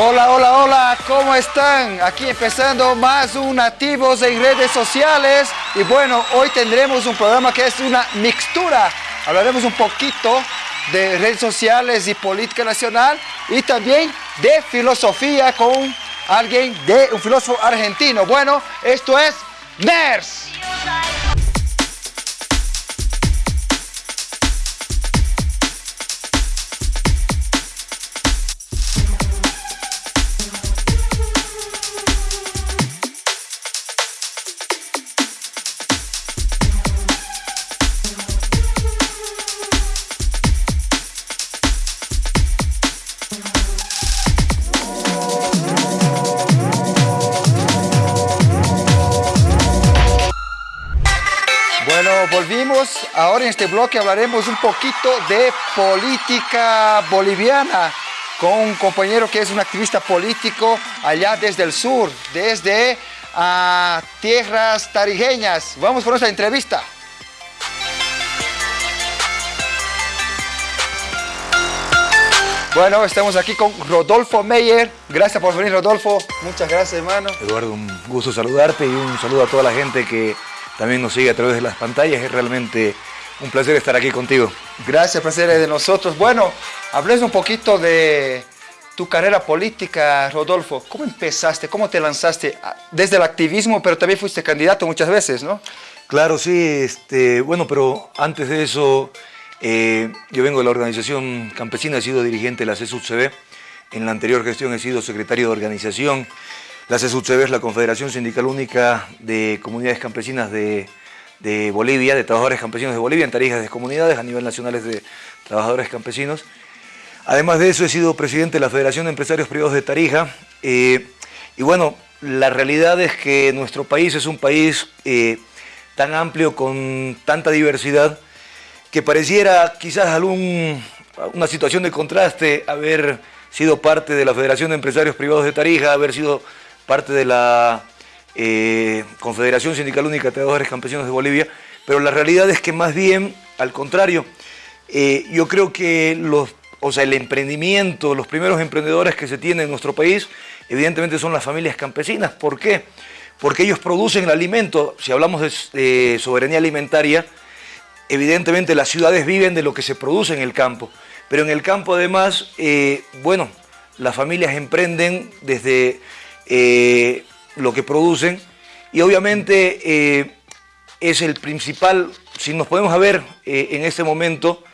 Hola, hola, hola, ¿cómo están? Aquí empezando más un Nativos en redes sociales y bueno, hoy tendremos un programa que es una mixtura. Hablaremos un poquito de redes sociales y política nacional y también de filosofía con alguien de un filósofo argentino. Bueno, esto es NERS. Ahora en este bloque hablaremos un poquito de política boliviana con un compañero que es un activista político allá desde el sur, desde ah, tierras tarijeñas. Vamos por nuestra entrevista. Bueno, estamos aquí con Rodolfo Meyer. Gracias por venir, Rodolfo. Muchas gracias, hermano. Eduardo, un gusto saludarte y un saludo a toda la gente que también nos sigue a través de las pantallas. Es realmente un placer estar aquí contigo. Gracias, placer de nosotros. Bueno, hables un poquito de tu carrera política, Rodolfo. ¿Cómo empezaste? ¿Cómo te lanzaste? Ah, desde el activismo, pero también fuiste candidato muchas veces, ¿no? Claro, sí. Este, bueno, pero antes de eso, eh, yo vengo de la organización campesina, he sido dirigente de la CSUCB. En la anterior gestión he sido secretario de organización. La CSUCB es la Confederación Sindical Única de Comunidades Campesinas de, Bolivia, de Trabajadores Campesinos de Bolivia, en tarijas de comunidades a nivel nacional de Trabajadores Campesinos. Además de eso, he sido presidente de la Federación de Empresarios Privados de Tarija. Eh, y bueno, la realidad es que nuestro país es un país eh, tan amplio, con tanta diversidad, que pareciera quizás algún, una situación de contraste haber sido parte de la Federación de Empresarios Privados de Tarija, haber sido parte de la eh, Confederación Sindical Única de Trabajadores Campesinos de Bolivia, pero la realidad es que más bien, al contrario, eh, yo creo que los, o sea, el emprendimiento, los primeros emprendedores que se tienen en nuestro país, evidentemente son las familias campesinas. ¿Por qué? Porque ellos producen el alimento, si hablamos de soberanía alimentaria, evidentemente las ciudades viven de lo que se produce en el campo, pero en el campo además, eh, bueno, las familias emprenden desde eh, lo que producen. Y obviamente eh, es el principal, si nos podemos ver eh, en este momento,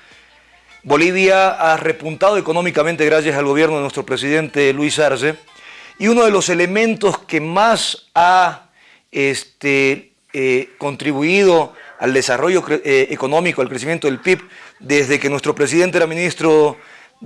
Bolivia ha repuntado económicamente gracias al gobierno de nuestro presidente Luis Arce. Y uno de los elementos que más ha este, contribuido al desarrollo económico, al crecimiento del PIB, desde que nuestro presidente era ministro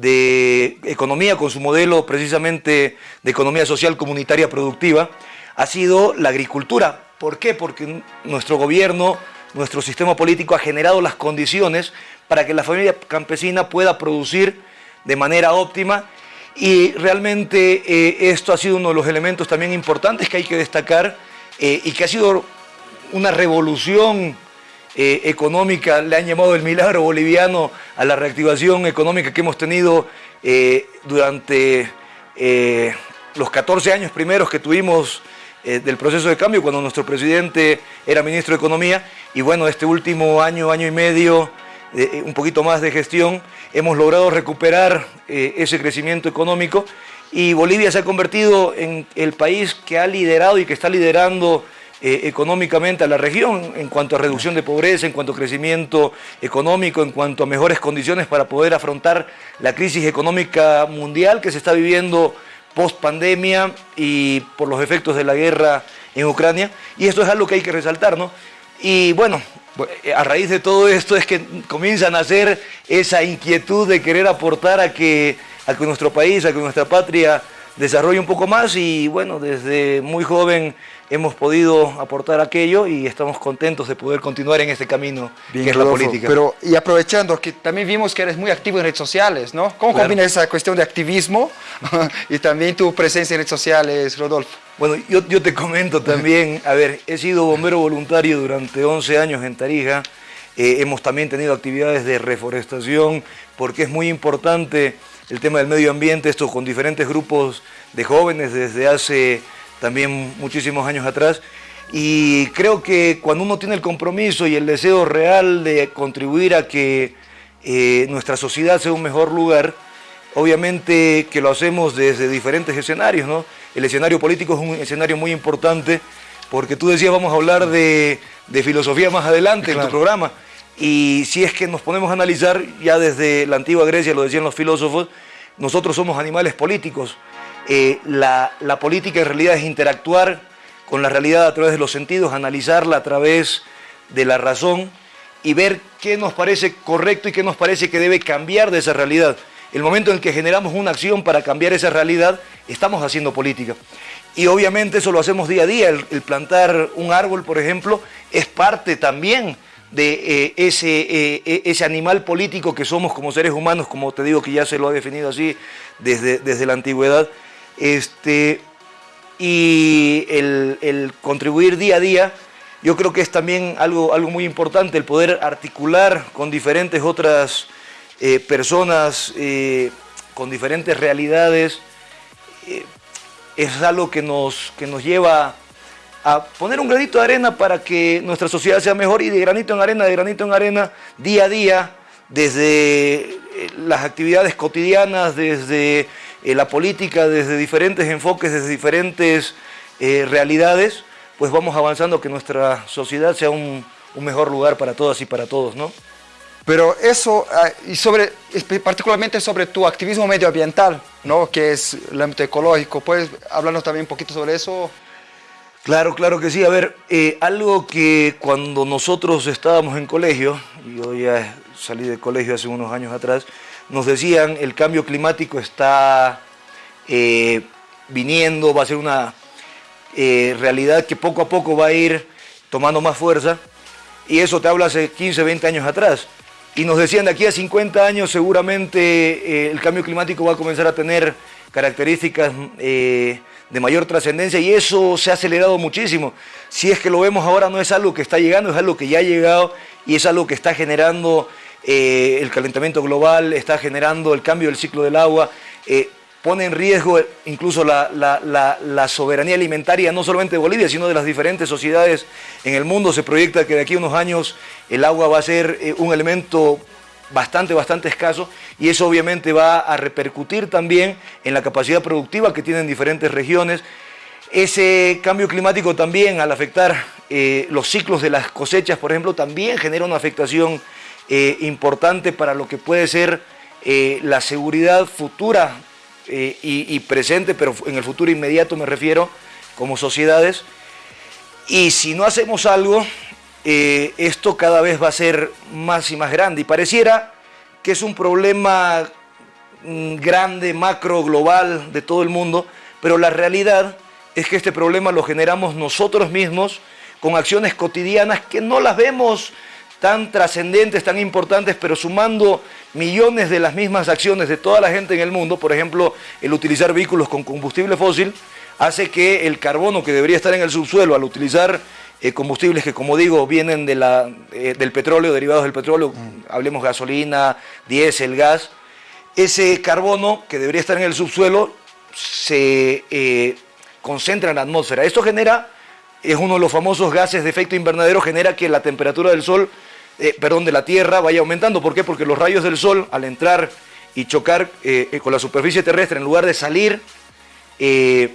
de economía con su modelo precisamente de economía social comunitaria productiva ha sido la agricultura. ¿Por qué? Porque nuestro gobierno, nuestro sistema político ha generado las condiciones para que la familia campesina pueda producir de manera óptima y realmente eh, esto ha sido uno de los elementos también importantes que hay que destacar eh, y que ha sido una revolución eh, económica, le han llamado el milagro boliviano a la reactivación económica que hemos tenido eh, durante eh, los 14 años primeros que tuvimos del proceso de cambio, cuando nuestro presidente era ministro de Economía, y bueno, este último año, año y medio, un poquito más de gestión, hemos logrado recuperar ese crecimiento económico. Y Bolivia se ha convertido en el país que ha liderado y que está liderando eh, económicamente a la región en cuanto a reducción de pobreza, en cuanto a crecimiento económico, en cuanto a mejores condiciones para poder afrontar la crisis económica mundial que se está viviendo post pandemia y por los efectos de la guerra en Ucrania. Y esto es algo que hay que resaltar, ¿no? Y bueno, a raíz de todo esto es que comienza a nacer esa inquietud de querer aportar a que, a que nuestro país, a que nuestra patria desarrolle un poco más y bueno, desde muy joven hemos podido aportar aquello y estamos contentos de poder continuar en este camino que es la política. Pero, y aprovechando que también vimos que eres muy activo en redes sociales, ¿no? ¿Cómo combinas esa cuestión de activismo y también tu presencia en redes sociales, Rodolfo? Bueno, yo, yo te comento también, a ver, he sido bombero voluntario durante 11 años en Tarija, eh, hemos también tenido actividades de reforestación, porque es muy importante el tema del medio ambiente, esto con diferentes grupos de jóvenes desde hace también muchísimos años atrás. Y creo que cuando uno tiene el compromiso y el deseo real de contribuir a que eh, nuestra sociedad sea un mejor lugar, obviamente que lo hacemos desde diferentes escenarios, ¿no? El escenario político es un escenario muy importante porque tú decías vamos a hablar de, filosofía más adelante en tu programa y si es que nos ponemos a analizar ya desde la antigua Grecia, lo decían los filósofos, nosotros somos animales políticos. Eh, la, política en realidad es interactuar con la realidad a través de los sentidos, analizarla a través de la razón y ver qué nos parece correcto y qué nos parece que debe cambiar de esa realidad. El momento en el que generamos una acción para cambiar esa realidad, estamos haciendo política. Y obviamente eso lo hacemos día a día. El, plantar un árbol, por ejemplo, es parte también de eh, ese, eh, e, ese animal político que somos como seres humanos, como te digo que ya se lo ha definido así desde, desde la antigüedad. Este, y el, contribuir día a día, yo creo que es también algo, algo muy importante, el poder articular con diferentes otras eh, personas, eh, con diferentes realidades, eh, es algo que nos, que nos lleva a poner un granito de arena para que nuestra sociedad sea mejor y de granito en arena, de granito en arena, día a día, desde las actividades cotidianas, desde eh, la política desde diferentes enfoques, desde diferentes eh, realidades, pues vamos avanzando que nuestra sociedad sea un, mejor lugar para todas y para todos, ¿no? Pero eso, ah, y sobre, particularmente sobre tu activismo medioambiental, ¿no? que es el ámbito ecológico, ¿puedes hablarnos también un poquito sobre eso? Claro, claro que sí. A ver, eh, algo que cuando nosotros estábamos en colegio, y yo ya salí de colegio hace unos años atrás, nos decían el cambio climático está eh, viniendo, va a ser una eh, realidad que poco a poco va a ir tomando más fuerza. Y eso te habla hace 15, 20 años atrás. Y nos decían de aquí a 50 años seguramente eh, el cambio climático va a comenzar a tener características de mayor trascendencia y eso se ha acelerado muchísimo. Si es que lo vemos ahora no es algo que está llegando, es algo que ya ha llegado y es algo que está generando eh, el calentamiento global está generando el cambio del ciclo del agua, eh, pone en riesgo incluso la, soberanía alimentaria, no solamente de Bolivia, sino de las diferentes sociedades en el mundo. Se proyecta que de aquí a unos años el agua va a ser eh, un elemento bastante, bastante escaso y eso obviamente va a repercutir también en la capacidad productiva que tienen diferentes regiones. Ese cambio climático también, al afectar los ciclos de las cosechas, por ejemplo, también genera una afectación eh, importante para lo que puede ser eh, la seguridad futura eh, y, presente, pero en el futuro inmediato me refiero, como sociedades. Y si no hacemos algo, esto cada vez va a ser más y más grande. Y pareciera que es un problema mm, grande, macro, global, de todo el mundo, pero la realidad es que este problema lo generamos nosotros mismos con acciones cotidianas que no las vemos tan trascendentes, tan importantes, pero sumando millones de las mismas acciones de toda la gente en el mundo, por ejemplo, el utilizar vehículos con combustible fósil, hace que el carbono que debería estar en el subsuelo al utilizar eh, combustibles que, como digo, vienen de la, eh, del petróleo, derivados del petróleo, mm. hablemos gasolina, diésel, gas, ese carbono que debería estar en el subsuelo se eh, concentra en la atmósfera. Esto genera, es uno de los famosos gases de efecto invernadero, genera que la temperatura del Sol eh, perdón, de la Tierra vaya aumentando. ¿Por qué? Porque los rayos del Sol, al entrar y chocar eh, eh, con la superficie terrestre, en lugar de salir en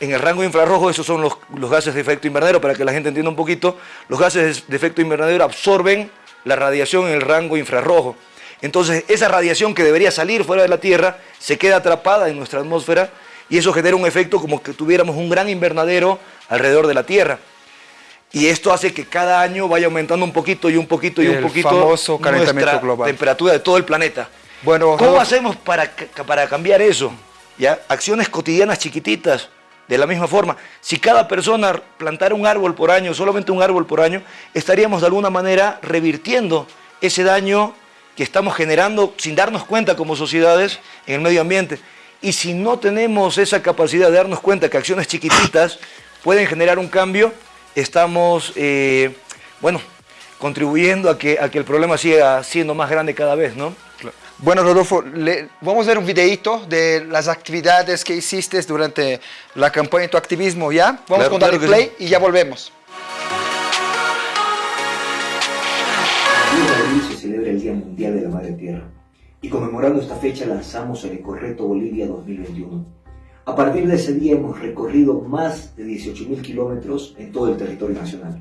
el rango infrarrojo, esos son los, los, gases de efecto invernadero, para que la gente entienda un poquito, los gases de efecto invernadero absorben la radiación en el rango infrarrojo. Entonces, esa radiación que debería salir fuera de la Tierra se queda atrapada en nuestra atmósfera y eso genera un efecto como que tuviéramos un gran invernadero alrededor de la Tierra. Y esto hace que cada año vaya aumentando un poquito y un poquito y un poquito famoso calentamiento global. temperatura de todo el planeta. Bueno, ¿Cómo hacemos para, para cambiar eso? ¿Ya? Acciones cotidianas chiquititas, de la misma forma. Si cada persona plantara un árbol por año, solamente un árbol por año, estaríamos de alguna manera revirtiendo ese daño que estamos generando sin darnos cuenta como sociedades en el medio ambiente. Y si no tenemos esa capacidad de darnos cuenta que acciones chiquititas pueden generar un cambio, estamos, eh, bueno, contribuyendo a que, a que el problema siga siendo más grande cada vez, ¿no? Bueno, Rodolfo, vamos a ver un videito de las actividades que hiciste durante la campaña de tu activismo, ¿ya? Vamos con darle play y ya volvemos. El 10 de abril se celebra el Día Mundial de la Madre Tierra y conmemorando esta fecha lanzamos el Ecorreto Bolivia 2021. A partir de ese día hemos recorrido más de 18.000 kilómetros en todo el territorio nacional.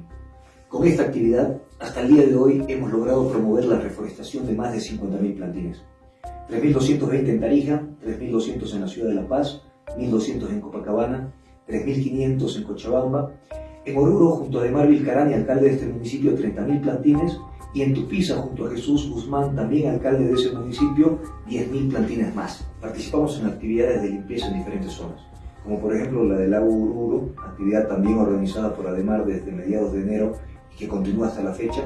Con esta actividad, hasta el día de hoy hemos logrado promover la reforestación de más de 50.000 plantines. 3.220 en Tarija, 3.200 en la ciudad de La Paz, 1.200 en Copacabana, 3.500 en Cochabamba. En Oruro, junto a Demar Vilcarani, alcalde de este municipio, 30.000 plantines. Y en Tupiza, junto a Jesús Guzmán, también alcalde de ese municipio, 10.000 plantines más. Participamos en actividades de limpieza en diferentes zonas, como por ejemplo la del lago Oruro, actividad también organizada por Ademar desde mediados de enero y que continúa hasta la fecha,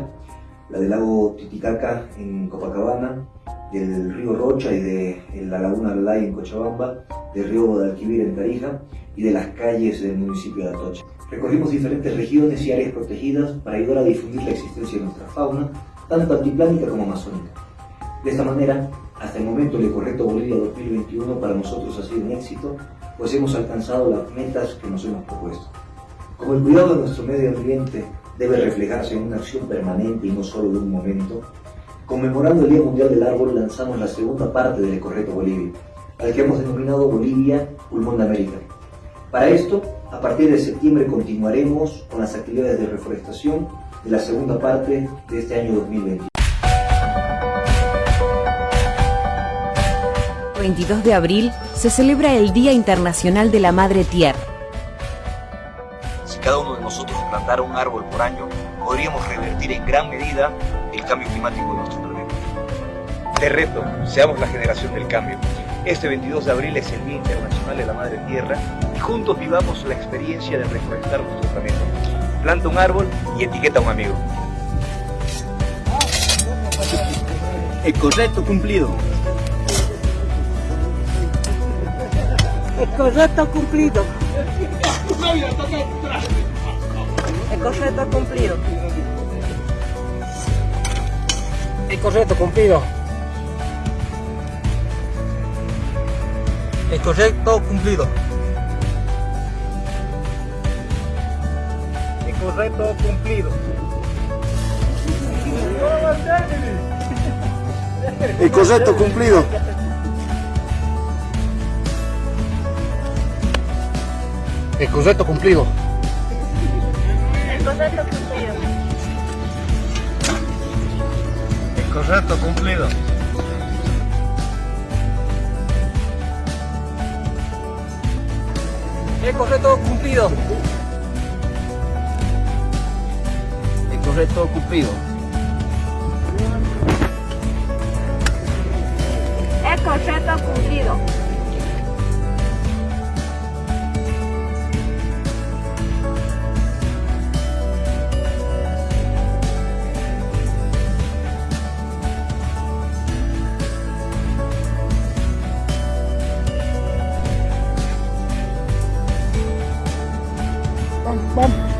la del lago Titicaca en Copacabana, del río Rocha y de la laguna Alay en Cochabamba, del río Guadalquivir en Tarija y de las calles del municipio de Atocha. Recorrimos diferentes regiones y áreas protegidas para ayudar a difundir la existencia de nuestra fauna, tanto altiplánica como amazónica. De esta manera, hasta el momento el Ecorreto Bolivia 2021 para nosotros ha sido un éxito, pues hemos alcanzado las metas que nos hemos propuesto. Como el cuidado de nuestro medio ambiente debe reflejarse en una acción permanente y no solo de un momento, conmemorando el Día Mundial del Árbol lanzamos la segunda parte del Ecorreto Bolivia, al que hemos denominado Bolivia Pulmón de América. Para esto, a partir de septiembre continuaremos con las actividades de reforestación de la segunda parte de este año 2020. 22 de abril se celebra el Día Internacional de la Madre Tierra. Si cada uno de nosotros plantara un árbol por año, podríamos revertir en gran medida el cambio climático de nuestro planeta. Te reto, seamos la generación del cambio. Este 22 de abril es el Día Internacional de la Madre Tierra y juntos vivamos la experiencia de reforestar nuestro planeta. Planta un árbol y etiqueta a un amigo. El correcto cumplido. El correcto cumplido. El correcto cumplido. El correcto cumplido. El correcto cumplido. El correcto cumplido. El correcto cumplido. El correcto cumplido. El correcto cumplido. El correcto cumplido. Eh, Eco reto cumplido. Eco eh, reto cumplido. Eco eh, reto cumplido.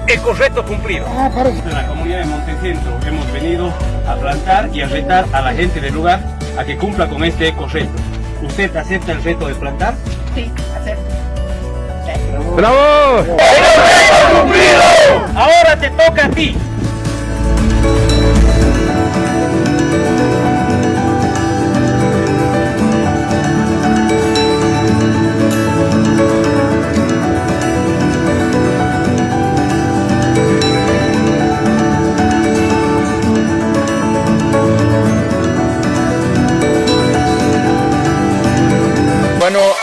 El correcto cumplido. De la comunidad de Montecentro hemos venido a plantar y a retar a la gente del lugar a que cumpla con este eco-reto. ¿Usted acepta el reto de plantar? Sí, acepto. ¡Bravo! Ahora te toca a ti.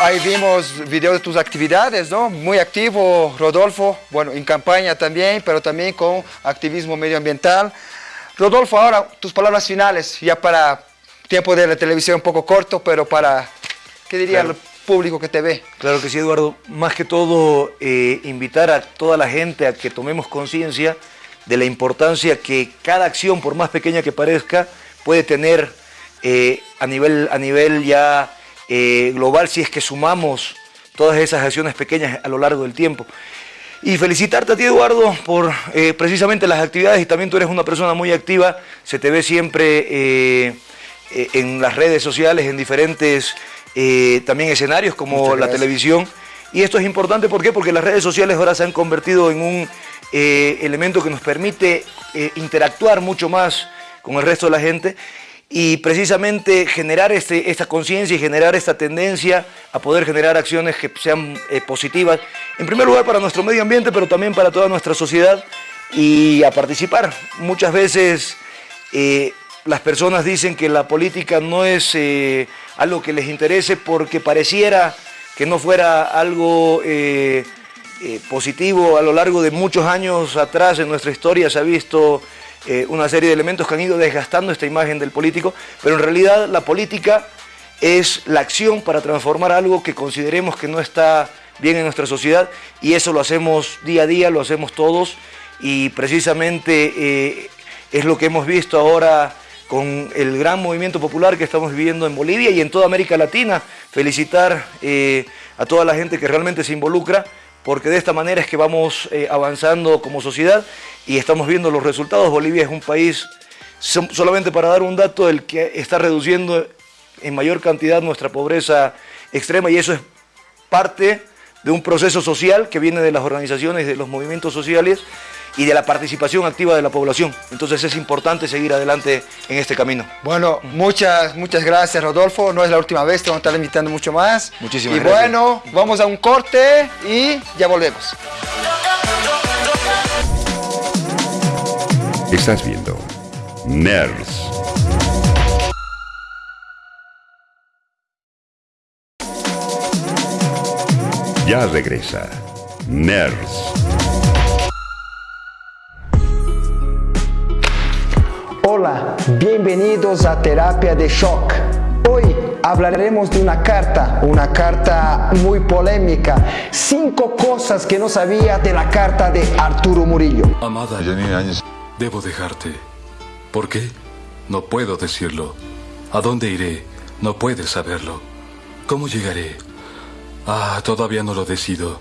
Ahí vimos videos de tus actividades, ¿no? Muy activo, Rodolfo, bueno, en campaña también, pero también con activismo medioambiental. Rodolfo, ahora tus palabras finales, ya para tiempo de la televisión un poco corto, pero para, ¿qué diría Claro. el público que te ve? Claro que sí, Eduardo. Más que todo, eh, invitar a toda la gente a que tomemos conciencia de la importancia que cada acción, por más pequeña que parezca, puede tener eh, a, nivel, a nivel ya eh, global si es que sumamos todas esas acciones pequeñas a lo largo del tiempo. Y felicitarte a ti, Eduardo, por eh, precisamente las actividades y también tú eres una persona muy activa, se te ve siempre eh, en las redes sociales, en diferentes también escenarios como la televisión. Y esto es importante, ¿por qué? Porque las redes sociales ahora se han convertido en un elemento que nos permite interactuar mucho más con el resto de la gente y precisamente generar este, esta conciencia y generar esta tendencia a poder generar acciones que sean positivas, en primer lugar para nuestro medio ambiente, pero también para toda nuestra sociedad y a participar. Muchas veces las personas dicen que la política no es eh, algo que les interese porque pareciera que no fuera algo eh, eh, positivo. A lo largo de muchos años atrás en nuestra historia se ha visto una serie de elementos que han ido desgastando esta imagen del político, pero en realidad la política es la acción para transformar algo que consideremos que no está bien en nuestra sociedad y eso lo hacemos día a día, lo hacemos todos y precisamente es lo que hemos visto ahora con el gran movimiento popular que estamos viviendo en Bolivia y en toda América Latina. Felicitar eh, a toda la gente que realmente se involucra, porque de esta manera es que vamos eh, avanzando como sociedad y estamos viendo los resultados. Bolivia es un país, solamente para dar un dato, el que está reduciendo en mayor cantidad nuestra pobreza extrema y eso es parte de un proceso social que viene de las organizaciones, de los movimientos sociales y de la participación activa de la población. Entonces es importante seguir adelante en este camino. Bueno, muchas, muchas gracias Rodolfo. No es la última vez, te vamos a estar invitando mucho más. Muchísimas y gracias. Y bueno, vamos a un corte y ya volvemos. Estás viendo Nerds. Ya regresa Nerds. Bienvenidos a Terapia de Shock. Hoy hablaremos de una carta, una carta muy polémica. Cinco cosas que no sabía de la carta de Arturo Murillo. Amada Janine Áñez, debo dejarte. ¿Por qué? No puedo decirlo. ¿A dónde iré? No puedes saberlo. ¿Cómo llegaré? Ah, todavía no lo decido.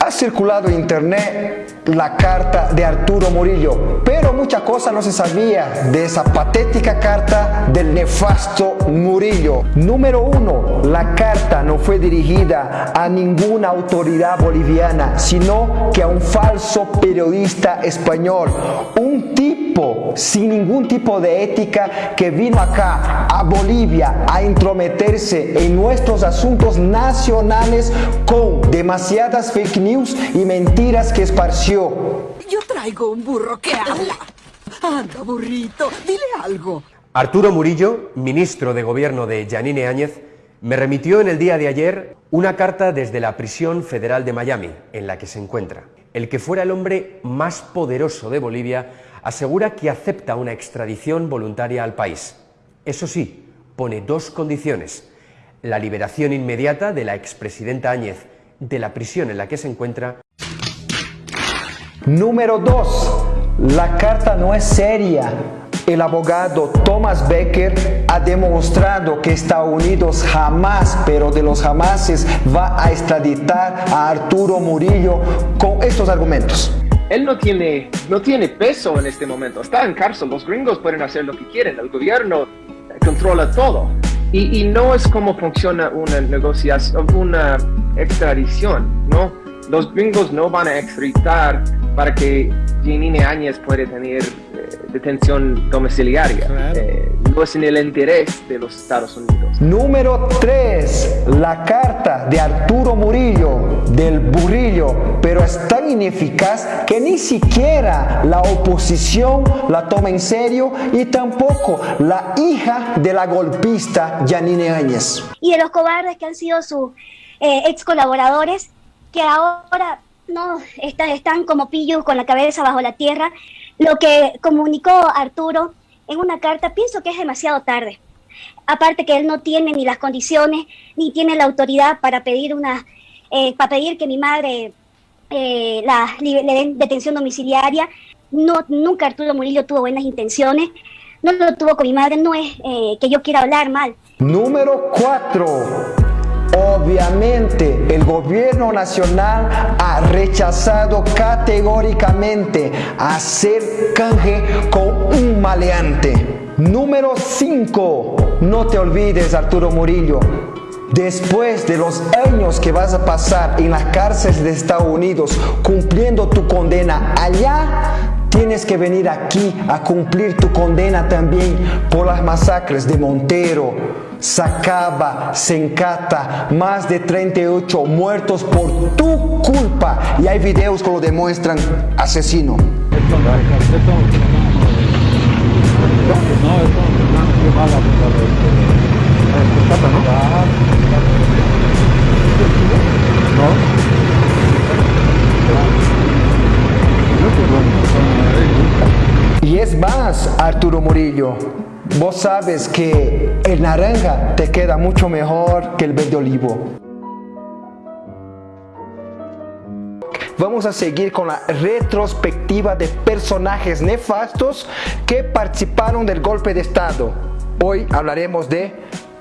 Ha circulado en internet la carta de Arturo Murillo, pero mucha cosa no se sabía de esa patética carta del nefasto Murillo. Número uno, la carta no fue dirigida a ninguna autoridad boliviana, sino que a un falso periodista español, un tipo sin ningún tipo de ética que vino acá a Bolivia a intrometerse en nuestros asuntos nacionales con demasiadas fake news y mentiras que esparció. Yo traigo un burro que habla. Anda, burrito, dile algo. Arturo Murillo, ministro de Gobierno de Yanine Áñez, me remitió en el día de ayer una carta desde la prisión federal de Miami, en la que se encuentra. El que fuera el hombre más poderoso de Bolivia asegura que acepta una extradición voluntaria al país. Eso sí, pone dos condiciones. La liberación inmediata de la expresidenta Áñez de la prisión en la que se encuentra. Número 2. La carta no es seria. El abogado Thomas Becker ha demostrado que Estados Unidos jamás, pero de los jamases, va a extraditar a Arturo Murillo con estos argumentos. Él no tiene, no tiene peso en este momento, está en cárcel, los gringos pueden hacer lo que quieren, el gobierno controla todo. Y, y, no es como funciona una negociación, una extradición, ¿no? Los gringos no van a extraditar para que Janine Áñez pueda tener eh, detención domiciliaria. Eh, no es en el interés de los Estados Unidos. Número 3. La carta de Arturo Murillo, del burrillo, pero es tan ineficaz que ni siquiera la oposición la toma en serio y tampoco la hija de la golpista Janine Áñez. Y de los cobardes que han sido sus eh, ex colaboradores, que ahora no están, están como pillos con la cabeza bajo la tierra. Lo que comunicó Arturo en una carta, pienso que es demasiado tarde. Aparte que él no tiene ni las condiciones, ni tiene la autoridad para pedir una, eh, para pedir que mi madre eh, la, le den detención domiciliaria. No, nunca Arturo Murillo tuvo buenas intenciones. No lo tuvo con mi madre, no es eh, que yo quiera hablar mal. Número 4. Obviamente el gobierno nacional ha rechazado categóricamente hacer canje con un maleante. Número 5 no te olvides, Arturo Murillo, Después de los años que vas a pasar en las cárceles de Estados Unidos cumpliendo tu condena allá, tienes que venir aquí a cumplir tu condena también por las masacres de Montero, Sacaba, Sencata, más de 38 muertos por tu culpa. Y hay videos que lo demuestran asesino. Y es más, Arturo Murillo, vos sabes que el naranja te queda mucho mejor que el verde olivo. Vamos a seguir con la retrospectiva de personajes nefastos que participaron del golpe de Estado. Hoy hablaremos de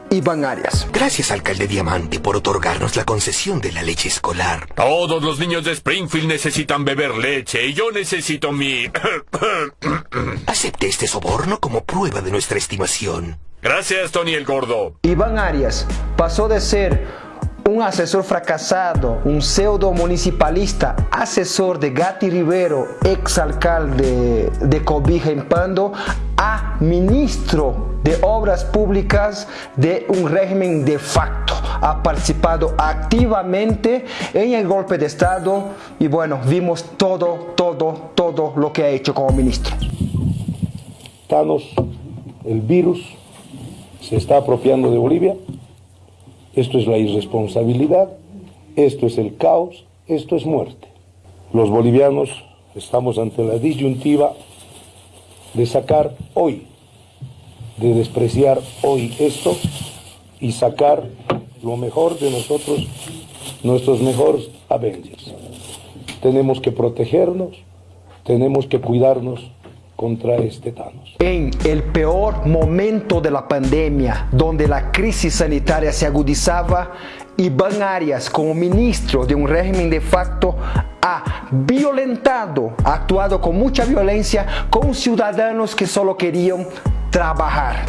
Iván Arias. Gracias, alcalde Diamante, por otorgarnos la concesión de la leche escolar. Todos los niños de Springfield necesitan beber leche y yo necesito mi... Acepte este soborno como prueba de nuestra estimación. Gracias, Tony el Gordo. Iván Arias pasó de ser un asesor fracasado, un pseudo municipalista, asesor de Gatti Rivero, ex alcalde de Cobija en Pando, a ministro de Obras Públicas de un régimen de facto. Ha participado activamente en el golpe de Estado y bueno, vimos todo, todo, todo lo que ha hecho como ministro. Thanos, el virus, se está apropiando de Bolivia esto es la irresponsabilidad, esto es el caos, esto es muerte. Los bolivianos estamos ante la disyuntiva de sacar hoy, de despreciar hoy esto y sacar lo mejor de nosotros, nuestros mejores Avengers. Tenemos que protegernos, tenemos que cuidarnos contra este Thanos. En el peor momento de la pandemia, donde la crisis sanitaria se agudizaba, Iván Arias, como ministro de un régimen de facto, ha violentado, ha actuado con mucha violencia con ciudadanos que solo querían trabajar.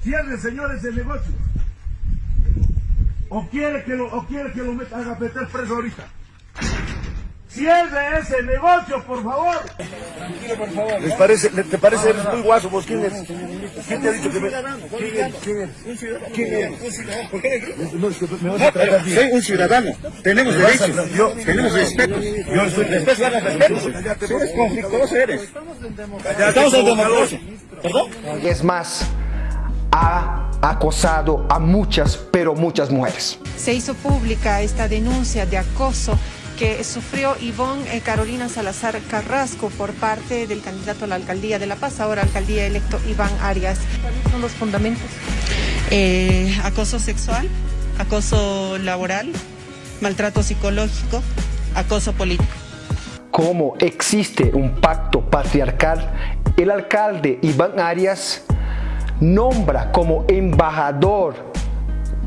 Cierre, señores, el negocio. O quiere que lo, o quiere que lo metan a meter preso ahorita. Cierre ese negocio, por favor. Tranquilo, por favor. ¿Les parece, ¿Te parece eres muy guaso vos? ¿Quién es? ¿Quién te ha dicho que me... ¿Quién es? ¿Quién es? ¿Quién es? ¿Por qué? No, es que me vas a tratar bien. Soy un ciudadano. Tenemos derechos. Yo, tenemos respeto. Yo soy respeto. respeto. Eres conflictuoso, eres. Estamos en democracia. ¿Perdón? Es más, ha acosado a muchas, pero muchas mujeres. Se hizo pública esta denuncia de acoso que sufrió Ivonne eh, Carolina Salazar Carrasco por parte del candidato a la alcaldía de La Paz, ahora alcaldía electo Iván Arias. ¿Cuáles son los fundamentos? Eh, acoso sexual, acoso laboral, maltrato psicológico, acoso político. Como existe un pacto patriarcal, el alcalde Iván Arias nombra como embajador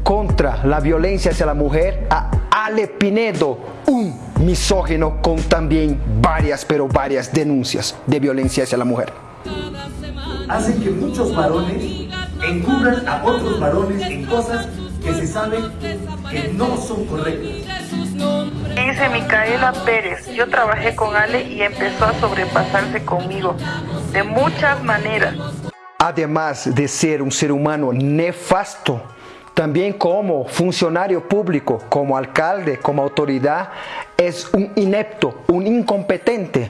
contra la violencia hacia la mujer a Ale Pinedo, un misógino con también varias, pero varias denuncias de violencia hacia la mujer. Hacen que muchos varones encubran a otros varones en cosas que se saben que no son correctas. Dice Micaela Pérez, yo trabajé con Ale y empezó a sobrepasarse conmigo de muchas maneras. Además de ser un ser humano nefasto, también como funcionario público, como alcalde, como autoridad, es un inepto, un incompetente.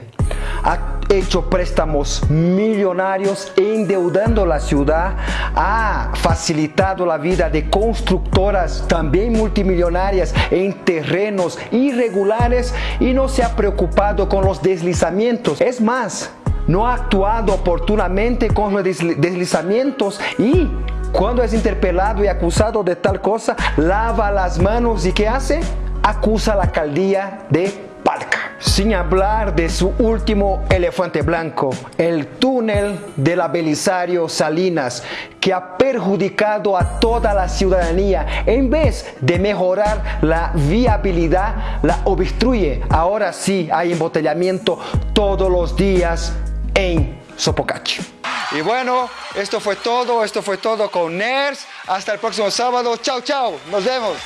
Ha hecho préstamos millonarios endeudando la ciudad, ha facilitado la vida de constructoras también multimillonarias en terrenos irregulares y no se ha preocupado con los deslizamientos. Es más, no ha actuado oportunamente con los deslizamientos y cuando es interpelado y acusado de tal cosa, lava las manos y ¿qué hace? Acusa a la alcaldía de Palca. Sin hablar de su último elefante blanco, el túnel de la Belisario Salinas, que ha perjudicado a toda la ciudadanía. En vez de mejorar la viabilidad, la obstruye. Ahora sí hay embotellamiento todos los días en Sopocachi. Y bueno, esto fue todo, esto fue todo con NERS. Hasta el próximo sábado. Chao, chao. Nos vemos.